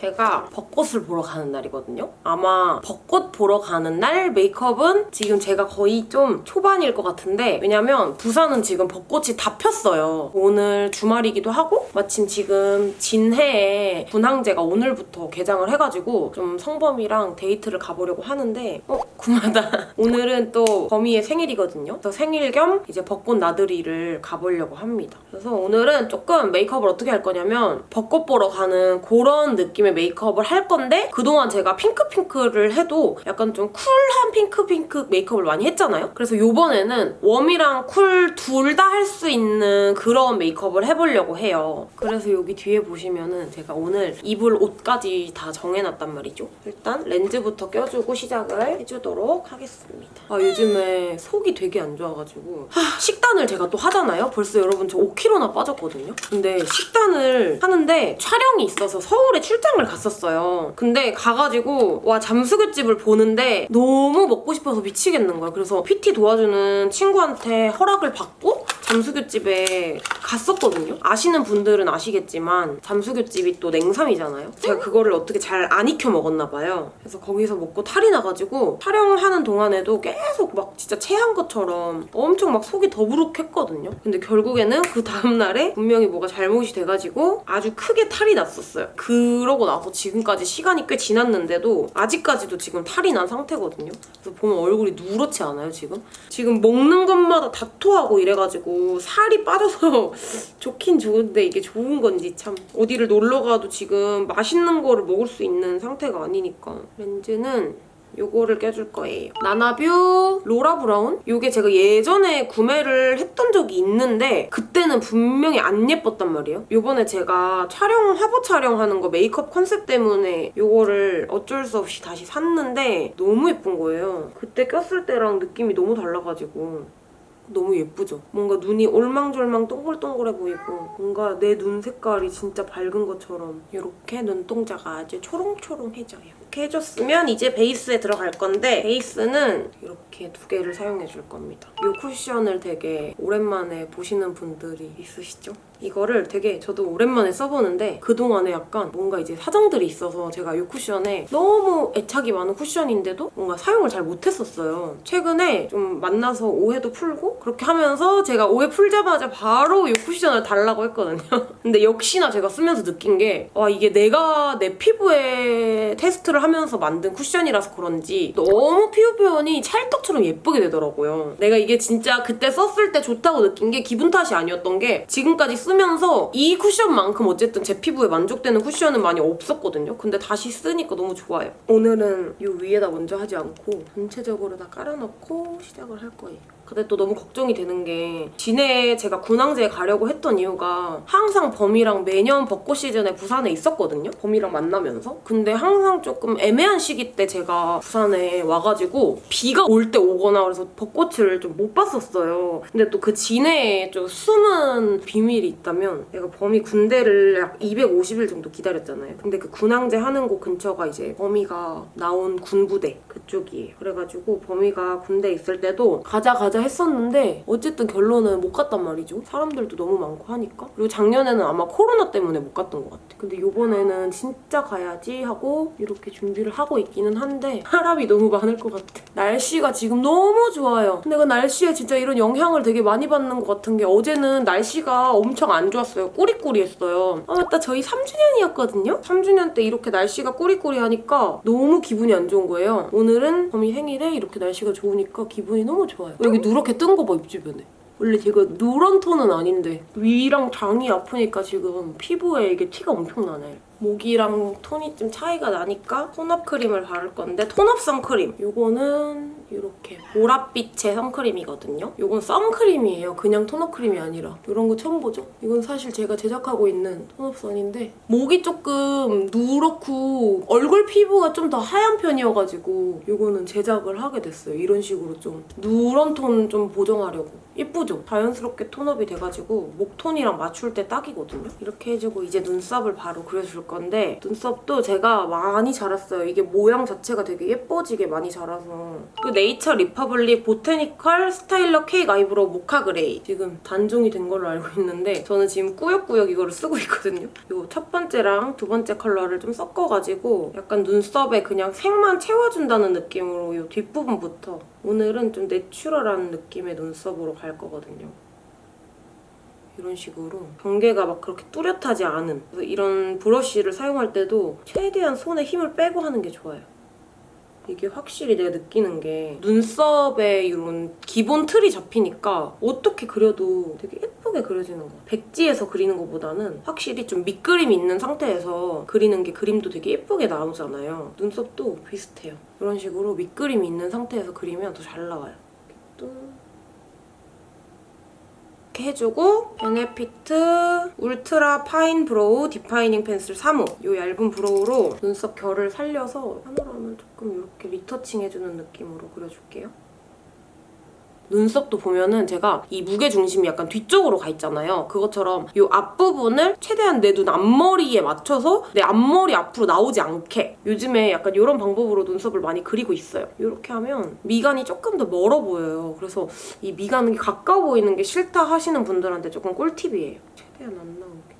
제가 벚꽃을 보러 가는 날이거든요. 아마 벚꽃 보러 가는 날 메이크업은 지금 제가 거의 좀 초반일 것 같은데 왜냐면 부산은 지금 벚꽃이 다 폈어요. 오늘 주말이기도 하고 마침 지금 진해에 군항제가 오늘부터 개장을 해가지고 좀 성범이랑 데이트를 가보려고 하는데 어? 구마다. 오늘은 또 범이의 생일이거든요. 그래서 생일 겸 이제 벚꽃 나들이를 가보려고 합니다. 그래서 오늘은 조금 메이크업을 어떻게 할 거냐면 벚꽃 보러 가는 그런 느낌의 메이크업을 할 건데 그동안 제가 핑크핑크를 해도 약간 좀 쿨한 핑크핑크 메이크업을 많이 했잖아요? 그래서 이번에는 warm이랑 cool 둘 다 할 수 있는 그런 메이크업을 해보려고 해요. 그래서 여기 뒤에 보시면은 제가 오늘 입을 옷까지 다 정해놨단 말이죠. 일단 렌즈부터 껴주고 시작을 해주도록 하겠습니다. 아 요즘에 속이 되게 안 좋아가지고 하, 식단을 제가 또 하잖아요? 벌써 여러분 저 5kg나 빠졌거든요? 근데 식단을 하는데 촬영이 있어서 서울에 출장 을 갔었어요. 근데 가가지고 와 잠수교집을 보는데 너무 먹고 싶어서 미치겠는 거야. 그래서 PT 도와주는 친구한테 허락을 받고 잠수교집에 갔었거든요. 아시는 분들은 아시겠지만 잠수교집이 또 냉삼이잖아요. 제가 그거를 어떻게 잘 안 익혀 먹었나 봐요. 그래서 거기서 먹고 탈이 나가지고 촬영하는 동안에도 계속 막 진짜 체한 것처럼 엄청 막 속이 더부룩했거든요. 근데 결국에는 그 다음날에 분명히 뭐가 잘못이 돼가지고 아주 크게 탈이 났었어요. 그러고 나서 지금까지 시간이 꽤 지났는데도 아직까지도 지금 탈이 난 상태거든요. 그래서 보면 얼굴이 누렇지 않아요, 지금? 지금 먹는 것마다 다 토하고 이래가지고 살이 빠져서 좋긴 좋은데 이게 좋은 건지 참 어디를 놀러 가도 지금 맛있는 거를 먹을 수 있는 상태가 아니니까 렌즈는 요거를 껴줄 거예요. 나나뷰 로라 브라운? 요게 제가 예전에 구매를 했던 적이 있는데 그때는 분명히 안 예뻤단 말이에요. 요번에 제가 촬영, 화보 촬영하는 거 메이크업 컨셉 때문에 요거를 어쩔 수 없이 다시 샀는데 너무 예쁜 거예요. 그때 꼈을 때랑 느낌이 너무 달라가지고 너무 예쁘죠? 뭔가 눈이 올망졸망 동글동글해 보이고 뭔가 내 눈 색깔이 진짜 밝은 것처럼 이렇게 눈동자가 아주 초롱초롱해져요. 이렇게 해줬으면 이제 베이스에 들어갈 건데 베이스는 이렇게 두 개를 사용해 줄 겁니다. 이 쿠션을 되게 오랜만에 보시는 분들이 있으시죠? 이거를 되게 저도 오랜만에 써보는데 그동안에 약간 뭔가 이제 사정들이 있어서 제가 이 쿠션에 너무 애착이 많은 쿠션인데도 뭔가 사용을 잘 못했었어요. 최근에 좀 만나서 오해도 풀고 그렇게 하면서 제가 오해 풀자마자 바로 이 쿠션을 달라고 했거든요. 근데 역시나 제가 쓰면서 느낀 게 와 이게 내가 내 피부에 테스트를 하면서 만든 쿠션이라서 그런지 너무 피부 표현이 찰떡처럼 예쁘게 되더라고요. 내가 이게 진짜 그때 썼을 때 좋다고 느낀 게 기분 탓이 아니었던 게 지금까지 쓰면서 이 쿠션만큼 어쨌든 제 피부에 만족되는 쿠션은 많이 없었거든요. 근데 다시 쓰니까 너무 좋아요. 오늘은 이 위에다 먼저 하지 않고 전체적으로 다 깔아놓고 시작을 할 거예요. 근데 또 너무 걱정이 되는 게 진해에 제가 군항제에 가려고 했던 이유가 항상 범이랑 매년 벚꽃 시즌에 부산에 있었거든요. 범이랑 만나면서. 근데 항상 조금 애매한 시기 때 제가 부산에 와가지고 비가 올 때 오거나 그래서 벚꽃을 좀 못 봤었어요. 근데 또 그 진해에 좀 숨은 비밀이 있다면 내가 범이 군대를 약 250일 정도 기다렸잖아요. 근데 그 군항제 하는 곳 근처가 이제 범이가 나온 군부대 그쪽이에요. 그래가지고 범이가 군대 있을 때도 가자 가자 했었는데 어쨌든 결론은 못 갔단 말이죠. 사람들도 너무 많고 하니까. 그리고 작년에는 아마 코로나 때문에 못 갔던 것 같아. 근데 이번에는 진짜 가야지 하고 이렇게 준비를 하고 있기는 한데 사람이 너무 많을 것 같아. 날씨가 지금 너무 좋아요. 근데 그 날씨에 진짜 이런 영향을 되게 많이 받는 것 같은 게 어제는 날씨가 엄청 안 좋았어요. 꾸리꾸리했어요. 아 맞다 저희 3주년이었거든요? 3주년 때 이렇게 날씨가 꾸리꾸리하니까 너무 기분이 안 좋은 거예요. 오늘은 범이 생일에 이렇게 날씨가 좋으니까 기분이 너무 좋아요. 여기 누렇게 뜬 거 봐 입주변에. 원래 제가 누런 톤은 아닌데 위랑 장이 아프니까 지금 피부에 이게 티가 엄청 나네. 목이랑 톤이 좀 차이가 나니까 톤업 크림을 바를 건데 톤업 선크림. 요거는 이렇게 보랏빛의 선크림이거든요. 요건 선크림이에요. 그냥 톤업 크림이 아니라. 이런 거 처음 보죠? 이건 사실 제가 제작하고 있는 톤업 선인데 목이 조금 누렇고 얼굴 피부가 좀 더 하얀 편이어가지고 요거는 제작을 하게 됐어요. 이런 식으로 좀 누런 톤 좀 보정하려고. 예쁘죠? 자연스럽게 톤업이 돼가지고 목톤이랑 맞출 때 딱이거든요. 이렇게 해주고 이제 눈썹을 바로 그려줄 건데 눈썹도 제가 많이 자랐어요. 이게 모양 자체가 되게 예뻐지게 많이 자라서 그 네이처 리퍼블릭 보테니컬 스타일러 케이크 아이브로우 모카 그레이. 지금 단종이 된 걸로 알고 있는데 저는 지금 꾸역꾸역 이거를 쓰고 있거든요. 이 첫 번째랑 두 번째 컬러를 좀 섞어가지고 약간 눈썹에 그냥 색만 채워준다는 느낌으로 이 뒷부분부터 오늘은 좀 내추럴한 느낌의 눈썹으로 갈 거거든요. 이런 식으로 경계가 막 그렇게 뚜렷하지 않은 이런 브러쉬를 사용할 때도 최대한 손에 힘을 빼고 하는 게 좋아요. 이게 확실히 내가 느끼는 게 눈썹에 이런 기본 틀이 잡히니까 어떻게 그려도 되게 예 쁘게 그려지는 것 같아요. 백지에서 그리는 것보다는 확실히 좀 밑그림이 있는 상태에서 그리는 게 그림도 되게 예쁘게 나오잖아요. 눈썹도 비슷해요. 이런 식으로 밑그림이 있는 상태에서 그리면 더 잘 나와요. 또 해주고 베네피트 울트라 파인 브로우 디파이닝 펜슬 3호 이 얇은 브로우로 눈썹 결을 살려서 하나로 하면 조금 이렇게 리터칭 해주는 느낌으로 그려줄게요. 눈썹도 보면은 제가 이 무게 중심이 약간 뒤쪽으로 가 있잖아요. 그것처럼 이 앞부분을 최대한 내 눈 앞머리에 맞춰서 내 앞머리 앞으로 나오지 않게 요즘에 약간 이런 방법으로 눈썹을 많이 그리고 있어요. 이렇게 하면 미간이 조금 더 멀어 보여요. 그래서 이 미간이 가까워 보이는 게 싫다 하시는 분들한테 조금 꿀팁이에요. 최대한 안 나오게.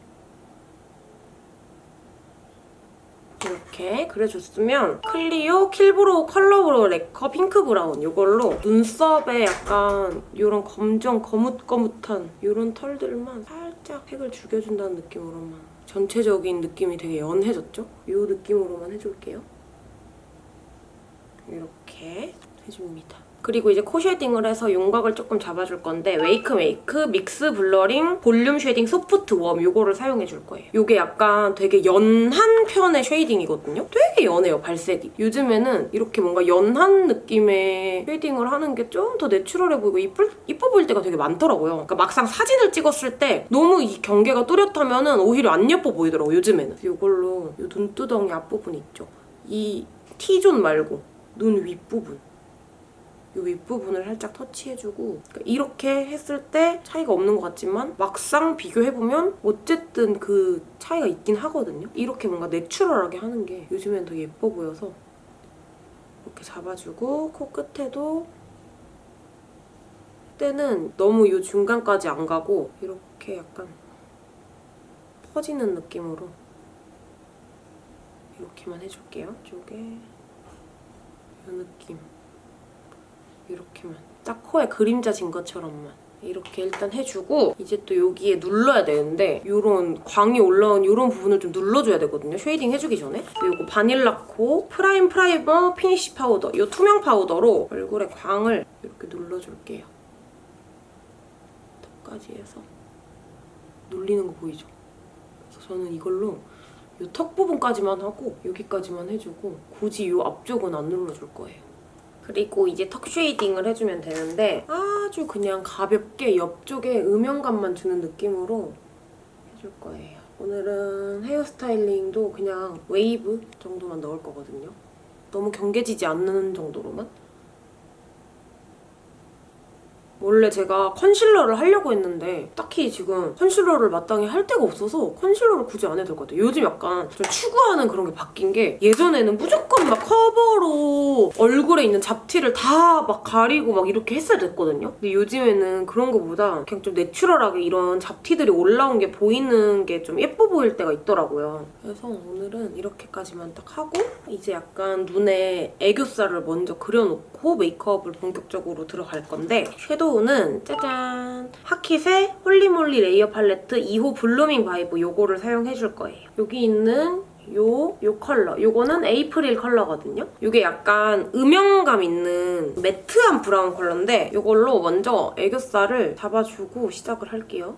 이렇게 그려줬으면 클리오 킬브로우 컬러브로우 레커 핑크 브라운 이걸로 눈썹에 약간 이런 검정 거뭇거뭇한 이런 털들만 살짝 색을 죽여준다는 느낌으로만 전체적인 느낌이 되게 연해졌죠? 이 느낌으로만 해줄게요. 이렇게 해줍니다. 그리고 이제 코 쉐딩을 해서 윤곽을 조금 잡아줄 건데 웨이크 메이크 믹스 블러링 볼륨 쉐딩 소프트 웜 이거를 사용해줄 거예요. 이게 약간 되게 연한 편의 쉐이딩이거든요. 되게 연해요, 발색이. 요즘에는 이렇게 뭔가 연한 느낌의 쉐이딩을 하는 게 좀 더 내추럴해 보이고 이쁠, 이뻐 보일 때가 되게 많더라고요. 그러니까 막상 사진을 찍었을 때 너무 이 경계가 뚜렷하면 오히려 안 예뻐 보이더라고요, 요즘에는. 이걸로 이 눈두덩이 앞부분 있죠? 이 T존 말고 눈 윗부분. 이 윗부분을 살짝 터치해주고 그러니까 이렇게 했을 때 차이가 없는 것 같지만 막상 비교해보면 어쨌든 그 차이가 있긴 하거든요. 이렇게 뭔가 내추럴하게 하는 게 요즘엔 더 예뻐 보여서 이렇게 잡아주고 코 끝에도 때는 너무 이 중간까지 안 가고 이렇게 약간 퍼지는 느낌으로 이렇게만 해줄게요. 이쪽에 이 느낌. 이렇게만 딱 코에 그림자 진 것처럼만 이렇게 일단 해주고 이제 또 여기에 눌러야 되는데 이런 광이 올라온 이런 부분을 좀 눌러줘야 되거든요. 쉐이딩 해주기 전에. 이거 바닐라 코 프라임 프라이머 피니쉬 파우더 이 투명 파우더로 얼굴에 광을 이렇게 눌러줄게요. 턱까지 해서 눌리는 거 보이죠? 그래서 저는 이걸로 이 턱 부분까지만 하고 여기까지만 해주고 굳이 이 앞쪽은 안 눌러줄 거예요. 그리고 이제 턱 쉐이딩을 해주면 되는데 아주 그냥 가볍게 옆쪽에 음영감만 주는 느낌으로 해줄 거예요. 오늘은 헤어스타일링도 그냥 웨이브 정도만 넣을 거거든요. 너무 경계지지 않는 정도로만. 원래 제가 컨실러를 하려고 했는데 딱히 지금 컨실러를 마땅히 할 데가 없어서 컨실러를 굳이 안 해도 될 것 같아요. 요즘 약간 좀 추구하는 그런 게 바뀐 게 예전에는 무조건 막 커버로 얼굴에 있는 잡티를 다 막 가리고 막 이렇게 했어야 됐거든요. 근데 요즘에는 그런 거보다 그냥 좀 내추럴하게 이런 잡티들이 올라온 게 보이는 게 좀 예뻐 보일 때가 있더라고요. 그래서 오늘은 이렇게까지만 딱 하고 이제 약간 눈에 애교살을 먼저 그려놓고 메이크업을 본격적으로 들어갈 건데 섀도우는 짜잔! 하킷의 홀리몰리 레이어 팔레트 2호 블루밍 바이브 요거를 사용해줄 거예요. 여기 있는 요, 요 컬러. 요거는 에이프릴 컬러거든요. 요게 약간 음영감 있는 매트한 브라운 컬러인데 요걸로 먼저 애교살을 잡아주고 시작을 할게요.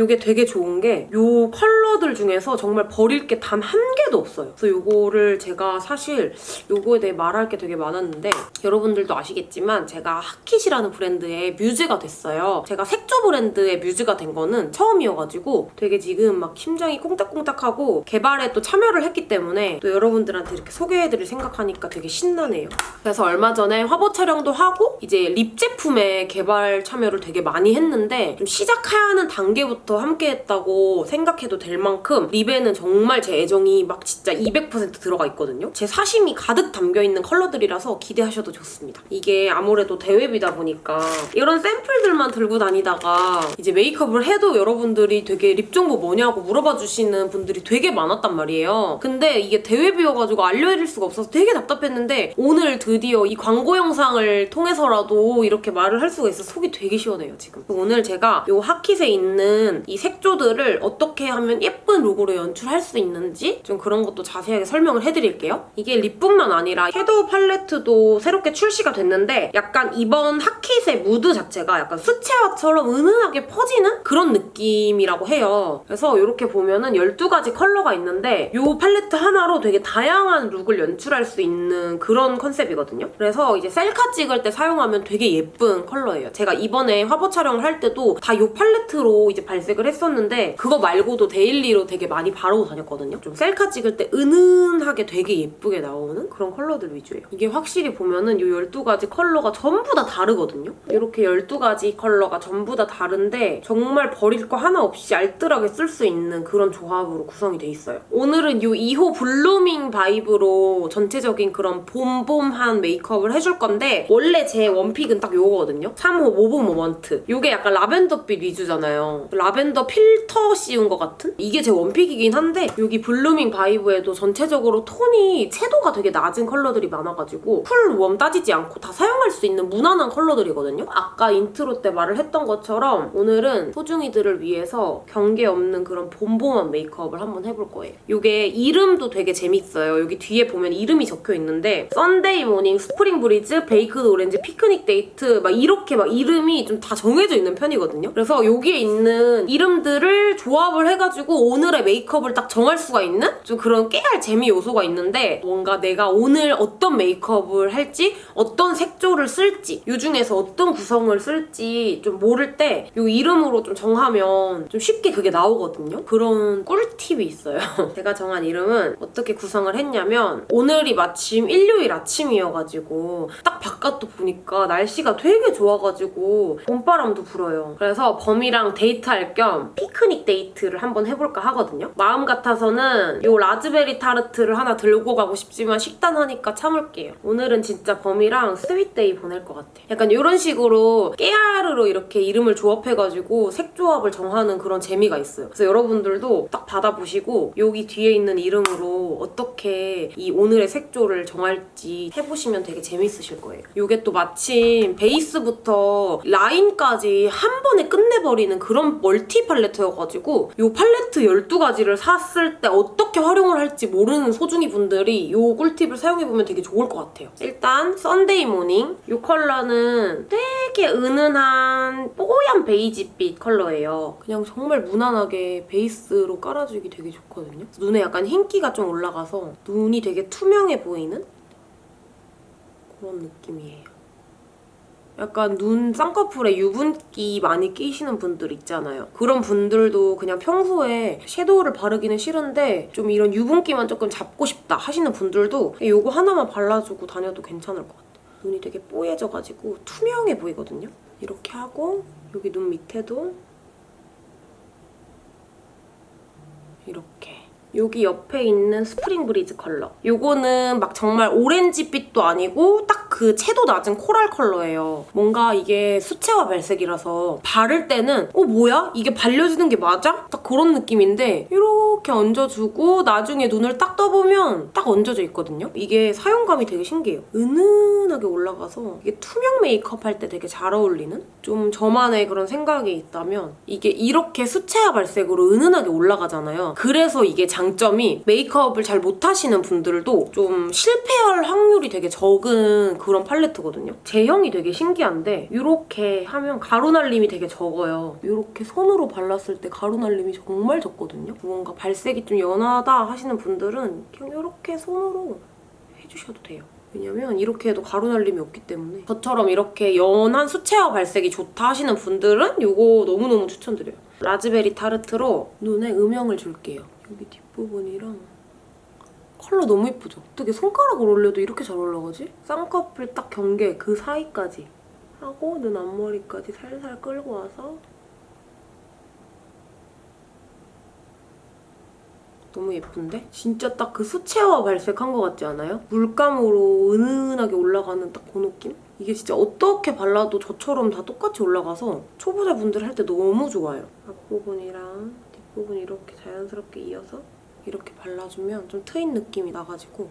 이게 되게 좋은 게 이 컬러들 중에서 정말 버릴 게 단 한 개도 없어요. 그래서 이거를 제가 사실 이거에 대해 말할 게 되게 많았는데 여러분들도 아시겠지만 제가 하킷이라는 브랜드의 뮤즈가 됐어요. 제가 색조 브랜드의 뮤즈가 된 거는 처음이어가지고 되게 지금 막 심장이 콩닥콩닥하고 개발에 또 참여를 했기 때문에 또 여러분들한테 이렇게 소개해드릴 생각하니까 되게 신나네요. 그래서 얼마 전에 화보 촬영도 하고 이제 립 제품의 개발 참여를 되게 많이 했는데 좀 시작하는 단계부터 때부터 함께했다고 생각해도 될 만큼 립에는 정말 제 애정이 막 진짜 200% 들어가 있거든요. 제 사심이 가득 담겨있는 컬러들이라서 기대하셔도 좋습니다. 이게 아무래도 대외비다 보니까 이런 샘플들만 들고 다니다가 이제 메이크업을 해도 여러분들이 되게 립 정보 뭐냐고 물어봐 주시는 분들이 되게 많았단 말이에요. 근데 이게 대외비여가지고 알려드릴 수가 없어서 되게 답답했는데 오늘 드디어 이 광고 영상을 통해서라도 이렇게 말을 할 수가 있어서 속이 되게 시원해요 지금. 오늘 제가 이 하킷에 있는 이 색조들을 어떻게 하면 예쁜 룩으로 연출할 수 있는지 좀 그런 것도 자세하게 설명을 해드릴게요. 이게 립뿐만 아니라 섀도우 팔레트도 새롭게 출시가 됐는데 약간 이번 하킷의 무드 자체가 약간 수채화처럼 은은하게 퍼지는 그런 느낌이라고 해요. 그래서 이렇게 보면은 12가지 컬러가 있는데 이 팔레트 하나로 되게 다양한 룩을 연출할 수 있는 그런 컨셉이거든요. 그래서 이제 셀카 찍을 때 사용하면 되게 예쁜 컬러예요. 제가 이번에 화보 촬영을 할 때도 다 이 팔레트로 이제 발색을 했었는데 그거 말고도 데일리로 되게 많이 바르고 다녔거든요. 좀 셀카 찍을 때 은은하게 되게 예쁘게 나오는 그런 컬러들 위주예요. 이게 확실히 보면은 이 12가지 컬러가 전부 다 다르거든요. 이렇게 12가지 컬러가 전부 다 다른데 정말 버릴 거 하나 없이 알뜰하게 쓸 수 있는 그런 조합으로 구성이 돼 있어요. 오늘은 이 2호 Blooming Vibe로 전체적인 그런 봄봄한 메이크업을 해줄 건데 원래 제 one pick은 딱 요거거든요. 3호 Mauve Moment. 이게 약간 라벤더빛 위주잖아요. 라벤더 필터 씌운 것 같은? 이게 제 one pick이긴 한데 여기 Blooming Vibe에도 전체적으로 톤이 채도가 되게 낮은 컬러들이 많아가지고 cool, warm 따지지 않고 다 사용할 수 있는 무난한 컬러들이거든요. 아까 인트로 때 말을 했던 것처럼 오늘은 소중이들을 위해서 경계 없는 그런 봄봄한 메이크업을 한번 해볼 거예요. 이게 이름도 되게 재밌어요. 여기 뒤에 보면 이름이 적혀 있는데 Sunday Morning, Spring Breeze, Baked Orange, Picnic Date 막 이렇게 막 이름이 좀 다 정해져 있는 편이거든요. 그래서 여기에 있는 이름들을 조합을 해가지고 오늘의 메이크업을 딱 정할 수가 있는 좀 그런 깨알 재미 요소가 있는데 뭔가 내가 오늘 어떤 메이크업을 할지 어떤 색조를 쓸지 이 중에서 어떤 구성을 쓸지 좀 모를 때 이 이름으로 좀 정하면 좀 쉽게 그게 나오거든요. 그런 꿀팁이 있어요. 제가 정한 이름은 어떻게 구성을 했냐면 오늘이 마침 일요일 아침이어가지고 딱 바깥도 보니까 날씨가 되게 좋아가지고 봄바람도 불어요. 그래서 범이랑 데이트할 겸 Picnic Date를 한번 해볼까 하거든요. 마음 같아서는 이 라즈베리 Tart를 하나 들고 가고 싶지만 식단하니까 참을게요. 오늘은 진짜 범이랑 Sweet Day 보낼 것 같아. 약간 이런 식으로 깨알으로 이렇게 이름을 조합해가지고 색 조합을 정하는 그런 재미가 있어요. 그래서 여러분들도 딱 받아보시고 여기 뒤에 있는 이름으로 어떻게 이 오늘의 색조를 정할지 해보시면 되게 재밌으실 거예요. 이게 또 마침 베이스부터 라인까지 한 번에 끝내버리는 그런 multi 팔레트여가지고 이 팔레트 12가지를 샀을 때 어떻게 활용을 할지 모르는 소중이 분들이 이 꿀팁을 사용해보면 되게 좋을 것 같아요. 일단 Sunday Morning 이 컬러는 되게 은은한 뽀얀 베이지빛 컬러예요. 그냥 정말 무난하게 베이스로 깔아주기 되게 좋거든요. 눈에 약간 흰기가 좀 올라가서 눈이 되게 투명해 보이는 그런 느낌이에요. 약간 눈 쌍꺼풀에 유분기 많이 끼시는 분들 있잖아요. 그런 분들도 그냥 평소에 섀도우를 바르기는 싫은데 좀 이런 유분기만 조금 잡고 싶다 하시는 분들도 이거 하나만 발라주고 다녀도 괜찮을 것 같아요. 눈이 되게 뽀얘져가지고 투명해 보이거든요. 이렇게 하고 여기 눈 밑에도 이렇게 여기 옆에 있는 Spring Breeze 컬러. 요거는 막 정말 오렌지빛도 아니고 딱 그 채도 낮은 coral 컬러예요. 뭔가 이게 수채화 발색이라서 바를 때는 어 뭐야? 이게 발려지는 게 맞아? 딱 그런 느낌인데 이렇게 얹어주고 나중에 눈을 딱 떠보면 딱 얹어져 있거든요. 이게 사용감이 되게 신기해요. 은은하게 올라가서 이게 투명 메이크업 할 때 되게 잘 어울리는? 좀 저만의 그런 생각이 있다면 이게 이렇게 수채화 발색으로 은은하게 올라가잖아요. 그래서 이게 장점이 메이크업을 잘 못하시는 분들도 좀 실패할 확률이 되게 적은 그런 팔레트거든요. 제형이 되게 신기한데 이렇게 하면 가루 날림이 되게 적어요. 이렇게 손으로 발랐을 때 가루 날림이 정말 적거든요. 뭔가 발색이 좀 연하다 하시는 분들은 그냥 이렇게 손으로 해주셔도 돼요. 왜냐면 이렇게 해도 가루 날림이 없기 때문에 저처럼 이렇게 연한 수채화 발색이 좋다 하시는 분들은 이거 너무너무 추천드려요. 라즈베리 타르트로 눈에 음영을 줄게요. 여기 뒷부분이랑 컬러 너무 예쁘죠? 어떻게 손가락으로 올려도 이렇게 잘 올라가지? 쌍꺼풀 딱 경계 그 사이까지 하고 눈 앞머리까지 살살 끌고 와서 너무 예쁜데? 진짜 딱 그 수채화 발색한 것 같지 않아요? 물감으로 은은하게 올라가는 딱 그 느낌? 이게 진짜 어떻게 발라도 저처럼 다 똑같이 올라가서 초보자분들 할 때 너무 좋아요. 앞부분이랑 뒷 부분 이렇게 자연스럽게 이어서 이렇게 발라주면 좀 트인 느낌이 나가지고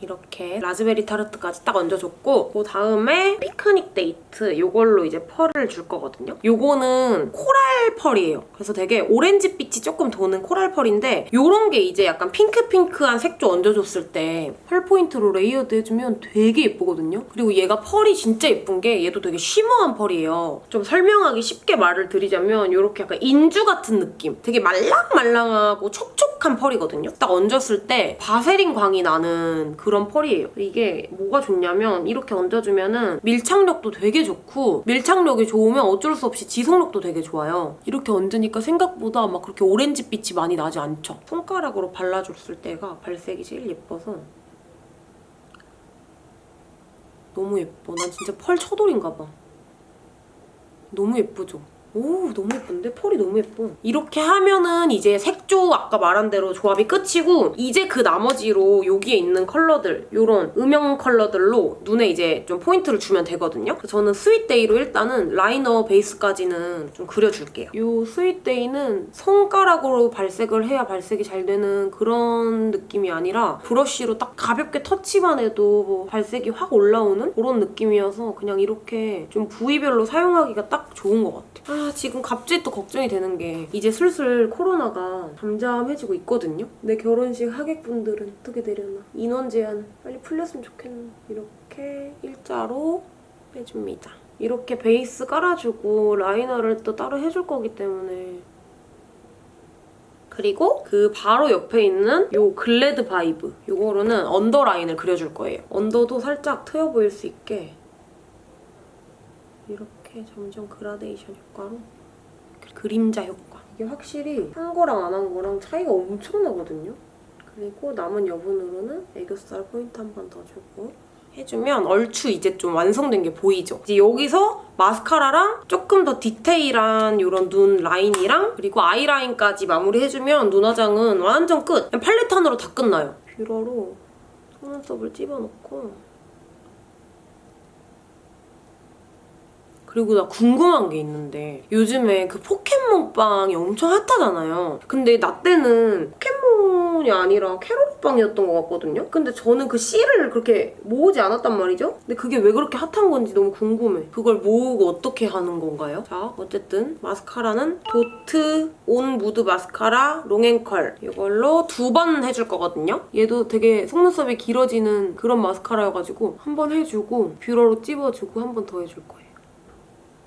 이렇게 Raspberry Tart까지 딱 얹어줬고 그 다음에 Picnic Date 이걸로 이제 펄을 줄 거거든요. 요거는 coral 펄이에요. 그래서 되게 오렌지빛이 조금 도는 coral 펄인데 요런 게 이제 약간 핑크핑크한 색조 얹어줬을 때 펄 포인트로 layered 해주면 되게 예쁘거든요. 그리고 얘가 펄이 진짜 예쁜 게 얘도 되게 shimmer한 펄이에요. 좀 설명하기 쉽게 말을 드리자면 이렇게 약간 인주 같은 느낌. 되게 말랑말랑하고 촉촉한 펄이거든요. 딱 얹었을 때 바세린 광이 나는 그런 펄이에요. 이게 뭐가 좋냐면 이렇게 얹어주면은 밀착력도 되게 좋고 밀착력이 좋으면 어쩔 수 없이 지속력도 되게 좋아요. 이렇게 얹으니까 생각보다 막 그렇게 오렌지빛이 많이 나지 않죠. 손가락으로 발라줬을 때가 발색이 제일 예뻐서 너무 예뻐. 난 진짜 펄 처돌인가 봐. 너무 예쁘죠? 오 너무 예쁜데? 펄이 너무 예뻐. 이렇게 하면은 이제 색조 아까 말한 대로 조합이 끝이고 이제 그 나머지로 여기에 있는 컬러들 이런 음영 컬러들로 눈에 이제 좀 포인트를 주면 되거든요. 저는 Sweet Day로 일단은 라이너 베이스까지는 좀 그려줄게요. 이 Sweet Day는 손가락으로 발색을 해야 발색이 잘 되는 그런 느낌이 아니라 브러쉬로 딱 가볍게 터치만 해도 뭐 발색이 확 올라오는 그런 느낌이어서 그냥 이렇게 좀 부위별로 사용하기가 딱 좋은 것 같아요. 아 지금 갑자기 또 걱정이 되는 게 이제 슬슬 코로나가 잠잠해지고 있거든요. 내 결혼식 하객분들은 어떻게 되려나. 인원 제한 빨리 풀렸으면 좋겠네. 이렇게 일자로 빼줍니다. 이렇게 베이스 깔아주고 라이너를 또 따로 해줄 거기 때문에 그리고 그 바로 옆에 있는 요 Glad Vibe 요거로는 언더라인을 그려줄 거예요. 언더도 살짝 트여 보일 수 있게 이렇게 점점 그라데이션 효과로 그림자 효과 이게 확실히 한 거랑 안 한 거랑 차이가 엄청 나거든요. 그리고 남은 여분으로는 애교살 포인트 한 번 더 주고 해주면 얼추 이제 좀 완성된 게 보이죠? 이제 여기서 마스카라랑 조금 더 디테일한 이런 눈 라인이랑 그리고 아이라인까지 마무리해주면 눈 화장은 완전 끝! 그냥 팔레트 하나로 다 끝나요. 뷰러로 속눈썹을 찝어놓고 그리고 나 궁금한 게 있는데 요즘에 그 포켓몬빵이 엄청 핫하잖아요. 근데 나 때는 포켓몬이 아니라 케로로빵이었던 것 같거든요. 근데 저는 그 씰을 그렇게 모으지 않았단 말이죠. 근데 그게 왜 그렇게 핫한 건지 너무 궁금해. 그걸 모으고 어떻게 하는 건가요? 자, 어쨌든 마스카라는 Dot on Mood 마스카라 Long & Curl 이걸로 두 번 해줄 거거든요. 얘도 되게 속눈썹이 길어지는 그런 마스카라여가지고 한 번 해주고 뷰러로 찝어주고 한 번 더 해줄 거예요.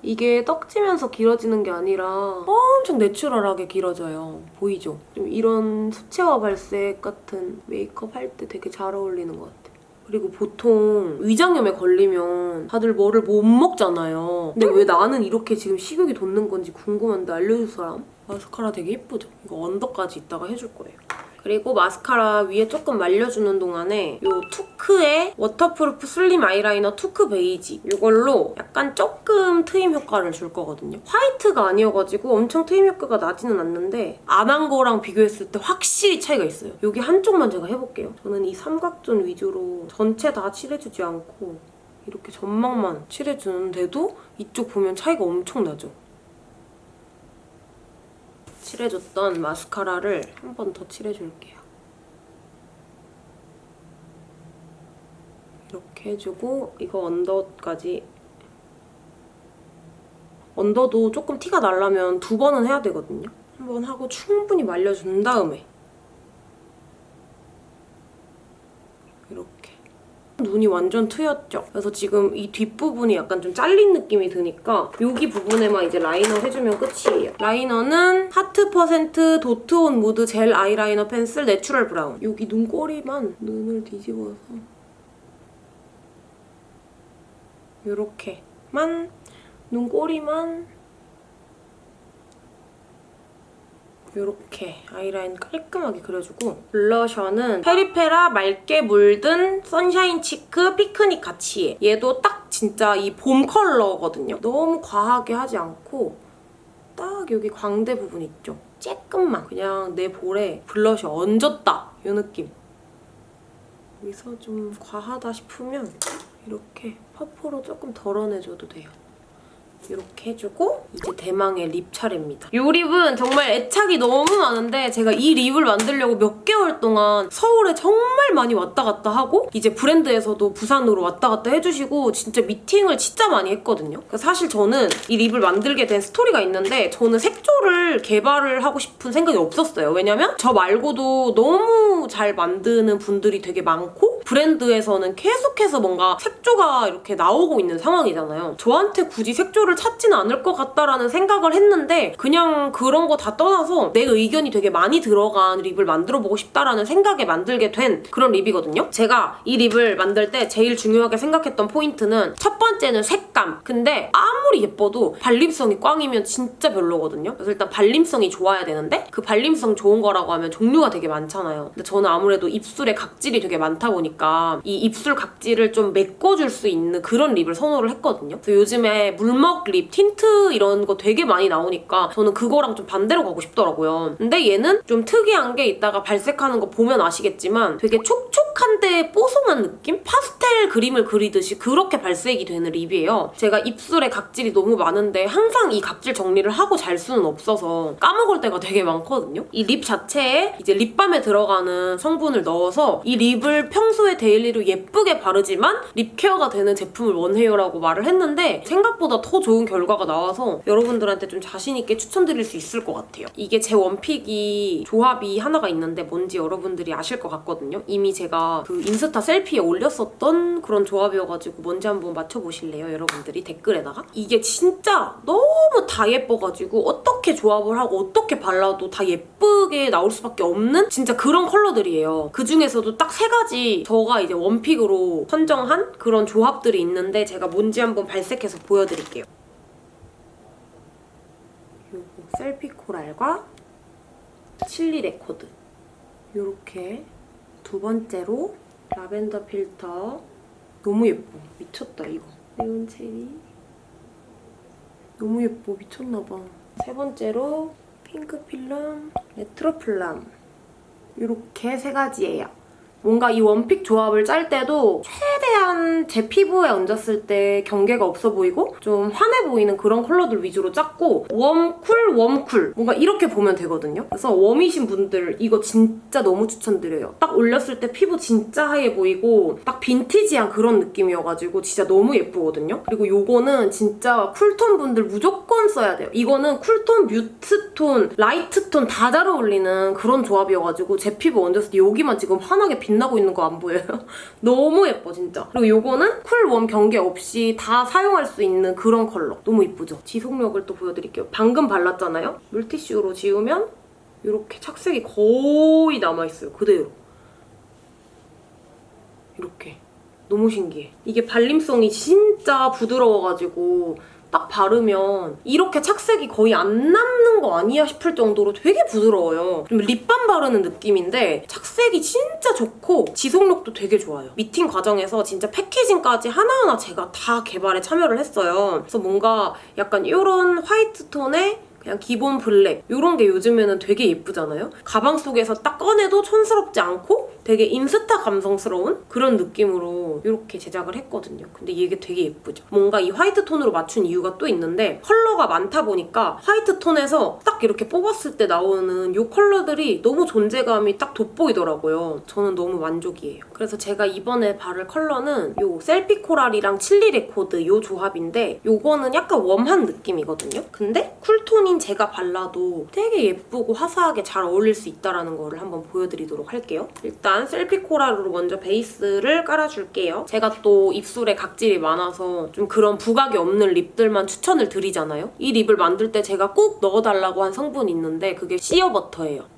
이게 떡지면서 길어지는 게 아니라 엄청 natural하게 길어져요. 보이죠? 좀 이런 수채화 발색 같은 메이크업 할 때 되게 잘 어울리는 것 같아요. 그리고 보통 위장염에 걸리면 다들 뭐를 못 먹잖아요. 근데 왜 나는 이렇게 지금 식욕이 돋는 건지 궁금한데 알려줄 사람? 마스카라 되게 예쁘죠? 이거 언더까지 이따가 해줄 거예요. 그리고 마스카라 위에 조금 말려주는 동안에 이 투크의 waterproof slim 아이라이너 투크 베이지 이걸로 약간 조금 트임 효과를 줄 거거든요. 화이트가 아니어가지고 엄청 트임 효과가 나지는 않는데 안 한 거랑 비교했을 때 확실히 차이가 있어요. 여기 한쪽만 제가 해볼게요. 저는 이 삼각zone 위주로 전체 다 칠해주지 않고 이렇게 점막만 칠해주는데도 이쪽 보면 차이가 엄청 나죠? 칠해줬던 마스카라를 한 번 더 칠해줄게요. 이렇게 해주고 이거 언더까지 언더도 조금 티가 나려면 두 번은 해야 되거든요. 한 번 하고 충분히 말려준 다음에 이렇게 눈이 완전 트였죠? 그래서 지금 이 뒷부분이 약간 좀 잘린 느낌이 드니까 여기 부분에만 이제 라이너 해주면 끝이에요. 라이너는 하트 퍼센트 도트온 무드 젤 아이라이너 펜슬 내추럴 브라운. 여기 눈꼬리만 눈을 뒤집어서 이렇게만 눈꼬리만 이렇게 아이라인 깔끔하게 그려주고 블러셔는 페리페라 맑게 물든 선샤인 치크 피크닉 같이해 얘도 딱 진짜 이 봄 컬러거든요. 너무 과하게 하지 않고 딱 여기 광대 부분 있죠? 조금만 그냥 내 볼에 블러셔 얹었다 이 느낌 여기서 좀 과하다 싶으면 이렇게 퍼프로 조금 덜어내줘도 돼요. 이렇게 해주고 이제 대망의 립 차례입니다. 이 립은 정말 애착이 너무 많은데 제가 이 립을 만들려고 몇 개월 동안 서울에 정말 많이 왔다 갔다 하고 이제 브랜드에서도 부산으로 왔다 갔다 해주시고 진짜 미팅을 진짜 많이 했거든요. 사실 저는 이 립을 만들게 된 스토리가 있는데 저는 색조를 개발을 하고 싶은 생각이 없었어요. 왜냐면 저 말고도 너무 잘 만드는 분들이 되게 많고 브랜드에서는 계속해서 뭔가 색조가 이렇게 나오고 있는 상황이잖아요. 저한테 굳이 색조를 찾지는 않을 것 같다라는 생각을 했는데 그냥 그런 거 다 떠나서 내 의견이 되게 많이 들어간 립을 만들어보고 싶다라는 생각에 만들게 된 그런 립이거든요. 제가 이 립을 만들 때 제일 중요하게 생각했던 포인트는 첫 번째는 색 감. 근데 아무리 예뻐도 발림성이 꽝이면 진짜 별로거든요. 그래서 일단 발림성이 좋아야 되는데 그 발림성 좋은 거라고 하면 종류가 되게 많잖아요. 근데 저는 아무래도 입술에 각질이 되게 많다 보니까 이 입술 각질을 좀 메꿔줄 수 있는 그런 립을 선호를 했거든요. 그래서 요즘에 물먹 립, 틴트 이런 거 되게 많이 나오니까 저는 그거랑 좀 반대로 가고 싶더라고요. 근데 얘는 좀 특이한 게 이따가 발색하는 거 보면 아시겠지만 되게 촉촉한데 뽀송한 느낌? 파스텔 그림을 그리듯이 그렇게 발색이 되는 립이에요. 제가 입술에 각질이 너무 많은데 항상 이 각질 정리를 하고 잘 수는 없어서 까먹을 때가 되게 많거든요. 이 립 자체에 이제 립밤에 들어가는 성분을 넣어서 이 립을 평소에 daily로 예쁘게 바르지만 lip care가 되는 제품을 원해요라고 말을 했는데 생각보다 더 좋은 결과가 나와서 여러분들한테 좀 자신 있게 추천드릴 수 있을 것 같아요. 이게 제 one pick이 조합이 하나가 있는데 뭔지 여러분들이 아실 것 같거든요. 이미 제가 그 인스타 selfie에 올렸었던 그런 조합이어가지고 뭔지 한번 맞춰보실래요? 여러분 들이 댓글에다가? 이게 진짜 너무 다 예뻐가지고 어떻게 조합을 하고 어떻게 발라도 다 예쁘게 나올 수밖에 없는 진짜 그런 컬러들이에요. 그 중에서도 딱 세 가지 저가 이제 one pick으로 선정한 그런 조합들이 있는데 제가 뭔지 한번 발색해서 보여드릴게요. 요거 셀피 코랄과 칠리 레코드 요렇게 두 번째로 라벤더 필터 너무 예뻐 미쳤다 이거 네온 체리. 너무 예뻐. 미쳤나봐. 세 번째로 핑크 필름 레트로 플럼 이렇게 세 가지예요. 뭔가 이 one pick 조합을 짤 때도 최대한 제 피부에 얹었을 때 경계가 없어 보이고 좀 환해 보이는 그런 컬러들 위주로 짰고 warm cool, warm cool 뭔가 이렇게 보면 되거든요. 그래서 warm이신 분들 이거 진짜 너무 추천드려요. 딱 올렸을 때 피부 진짜 하얘 보이고 딱 빈티지한 그런 느낌이어가지고 진짜 너무 예쁘거든요. 그리고 요거는 진짜 cool톤 분들 무조건 써야 돼요. 이거는 cool톤, mute톤, light톤 다 잘 어울리는 그런 조합이어가지고 제 피부 얹었을 때 여기만 지금 환하게 빛나고 있는 거 안 보여요? 너무 예뻐 진짜. 그리고 요거는 cool, warm 경계 없이 다 사용할 수 있는 그런 컬러. 너무 예쁘죠? 지속력을 또 보여드릴게요. 방금 발랐잖아요? 물티슈로 지우면 이렇게 착색이 거의 남아있어요. 그대로. 이렇게. 너무 신기해. 이게 발림성이 진짜 부드러워가지고 딱 바르면 이렇게 착색이 거의 안 남는 거 아니야 싶을 정도로 되게 부드러워요. 좀 립밤 바르는 느낌인데 착색이 진짜 좋고 지속력도 되게 좋아요. 미팅 과정에서 진짜 packaging까지 하나하나 제가 다 개발에 참여를 했어요. 그래서 뭔가 약간 이런 화이트 톤에 그냥 기본 블랙 이런 게 요즘에는 되게 예쁘잖아요? 가방 속에서 딱 꺼내도 촌스럽지 않고 되게 인스타 감성스러운 그런 느낌으로 이렇게 제작을 했거든요. 근데 이게 되게 예쁘죠? 뭔가 이 화이트 톤으로 맞춘 이유가 또 있는데 컬러가 많다 보니까 화이트 톤에서 딱 이렇게 뽑았을 때 나오는 이 컬러들이 너무 존재감이 딱 돋보이더라고요. 저는 너무 만족이에요. 그래서 제가 이번에 바를 컬러는 이 셀피 코랄이랑 칠리 레코드 이 조합인데 이거는 약간 웜한 느낌이거든요. 근데 쿨톤인 제가 발라도 되게 예쁘고 화사하게 잘 어울릴 수 있다는 거를 한번 보여드리도록 할게요. 일단 셀피 코랄로 먼저 베이스를 깔아줄게요. 제가 또 입술에 각질이 많아서 좀 그런 부각이 없는 립들만 추천을 드리잖아요. 이 립을 만들 때 제가 꼭 넣어달라고 한 성분이 있는데 그게 시어버터예요.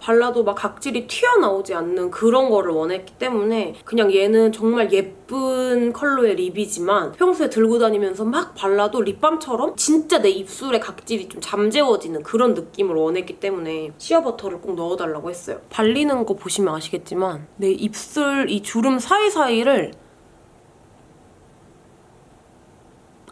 발라도 막 각질이 튀어나오지 않는 그런 거를 원했기 때문에 그냥 얘는 정말 예쁜 컬러의 립이지만 평소에 들고 다니면서 막 발라도 립밤처럼 진짜 내 입술에 각질이 좀 잠재워지는 그런 느낌을 원했기 때문에 시어버터를 꼭 넣어달라고 했어요. 발리는 거 보시면 아시겠지만 내 입술 이 주름 사이사이를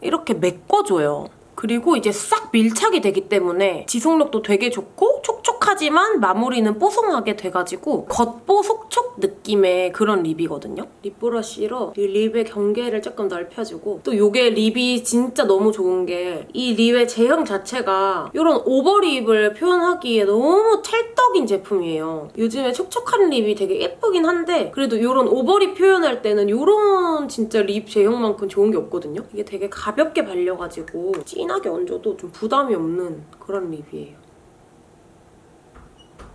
이렇게 메꿔줘요. 그리고 이제 싹 밀착이 되기 때문에 지속력도 되게 좋고 촉촉하지만 마무리는 뽀송하게 돼가지고 겉뽀속촉 느낌의 그런 립이거든요. 립 브러쉬로 이 립의 경계를 조금 넓혀주고 또 이게 립이 진짜 너무 좋은 게 이 립의 제형 자체가 이런 오버립을 표현하기에 너무 찰떡인 제품이에요. 요즘에 촉촉한 립이 되게 예쁘긴 한데 그래도 이런 오버립 표현할 때는 이런 진짜 립 제형만큼 좋은 게 없거든요. 이게 되게 가볍게 발려가지고 진하게 얹어도 좀 부담이 없는 그런 립이에요.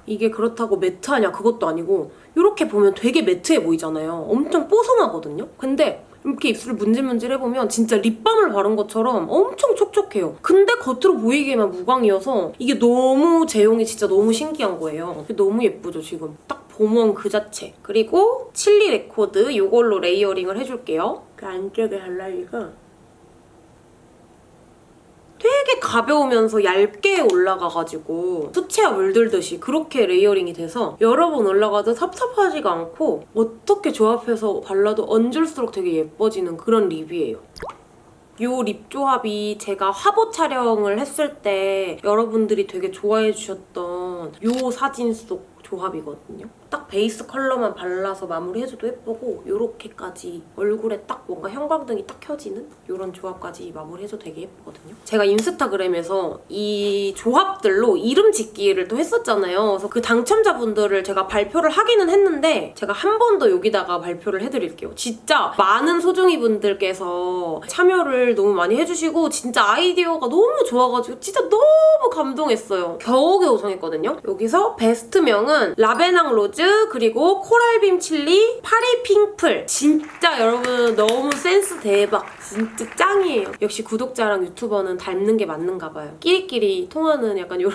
이게 그렇다고 매트하냐 그것도 아니고 이렇게 보면 되게 매트해 보이잖아요. 엄청 뽀송하거든요. 근데 이렇게 입술을 문질문질 해보면 진짜 립밤을 바른 것처럼 엄청 촉촉해요. 근데 겉으로 보이기에만 무광이어서 이게 너무 제형이 진짜 너무 신기한 거예요. 너무 예쁘죠 지금. 딱 봄웜 그 자체. 그리고 칠리 레코드 이걸로 레이어링을 해줄게요. 그 안쪽에 할라리가 되게 가벼우면서 얇게 올라가가지고 수채화 물들듯이 그렇게 레이어링이 돼서 여러 번 올라가도 텁텁하지가 않고 어떻게 조합해서 발라도 얹을수록 되게 예뻐지는 그런 립이에요. 이 립 조합이 제가 화보 촬영을 했을 때 여러분들이 되게 좋아해 주셨던 이 사진 속 조합이거든요. 딱 베이스 컬러만 발라서 마무리해줘도 예쁘고 이렇게까지 얼굴에 딱 뭔가 형광등이 딱 켜지는 이런 조합까지 마무리해줘도 되게 예쁘거든요. 제가 인스타그램에서 이 조합들로 이름 짓기를 또 했었잖아요. 그래서 그 당첨자분들을 제가 발표를 하기는 했는데 제가 한 번 더 여기다가 발표를 해드릴게요. 진짜 많은 소중이 분들께서 참여를 너무 많이 해주시고 진짜 아이디어가 너무 좋아가지고 진짜 너무 감동했어요. 겨우겨우 정했거든요. 여기서 베스트명은 라베낭 로즈 그리고 코랄빔 칠리 파리 핑플 진짜 여러분 너무 센스 대박 진짜 짱이에요. 역시 구독자랑 유튜버는 닮는 게 맞는가 봐요. 끼리끼리 통하는 약간 이런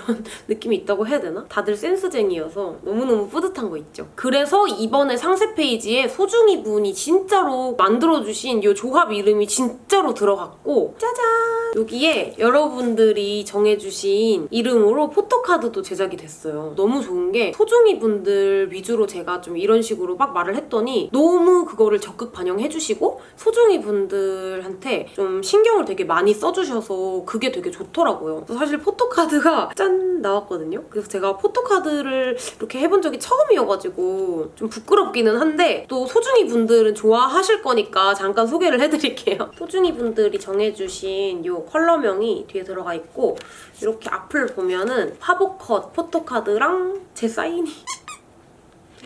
느낌이 있다고 해야 되나? 다들 센스쟁이여서 너무너무 뿌듯한 거 있죠. 그래서 이번에 상세 페이지에 소중이 분이 진짜로 만들어주신 이 조합 이름이 진짜로 들어갔고 짜잔! 여기에 여러분들이 정해주신 이름으로 포토카드도 제작이 됐어요. 너무 좋은 게 소중이 분들 위주로 제가 좀 이런 식으로 막 말을 했더니 너무 그거를 적극 반영해주시고 소중이 분들한테 좀 신경을 되게 많이 써주셔서 그게 되게 좋더라고요. 사실 포토카드가 짠 나왔거든요. 그래서 제가 포토카드를 이렇게 해본 적이 처음이어가지고 좀 부끄럽기는 한데 또 소중이 분들은 좋아하실 거니까 잠깐 소개를 해드릴게요. 소중이 분들이 정해주신 이 컬러명이 뒤에 들어가 있고 이렇게 앞을 보면은 화보컷 포토카드랑 제 사인이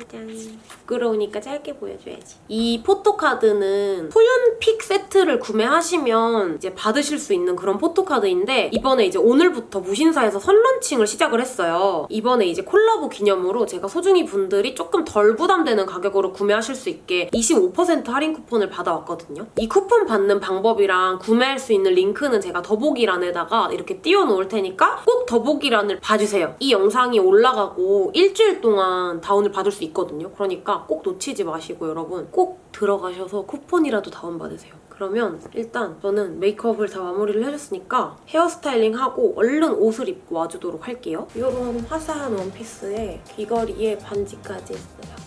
짜잔. 부끄러우니까 짧게 보여줘야지. 이 포토카드는 소윤픽 세트를 구매하시면 이제 받으실 수 있는 그런 포토카드인데 이번에 이제 오늘부터 무신사에서 선런칭을 시작을 했어요. 이번에 이제 콜라보 기념으로 제가 소중이 분들이 조금 덜 부담되는 가격으로 구매하실 수 있게 25% 할인 쿠폰을 받아왔거든요. 이 쿠폰 받는 방법이랑 구매할 수 있는 링크는 제가 더보기란에다가 이렇게 띄워놓을 테니까 꼭 더보기란을 봐주세요. 이 영상이 올라가고 일주일 동안 다운을 받을 수 있 거든요. 그러니까 꼭 놓치지 마시고 여러분 꼭 들어가셔서 쿠폰이라도 다운받으세요. 그러면 일단 저는 메이크업을 다 마무리를 해줬으니까 헤어스타일링 하고 얼른 옷을 입고 와주도록 할게요. 이런 화사한 원피스에 귀걸이에 반지까지 했어요.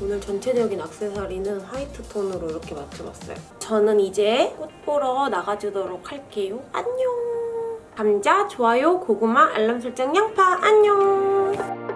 오늘 전체적인 액세서리는 화이트 톤으로 이렇게 맞춰봤어요. 저는 이제 꽃 보러 나가주도록 할게요. 안녕! 감자, 좋아요, 고구마, 알람 설정, 양파, 안녕!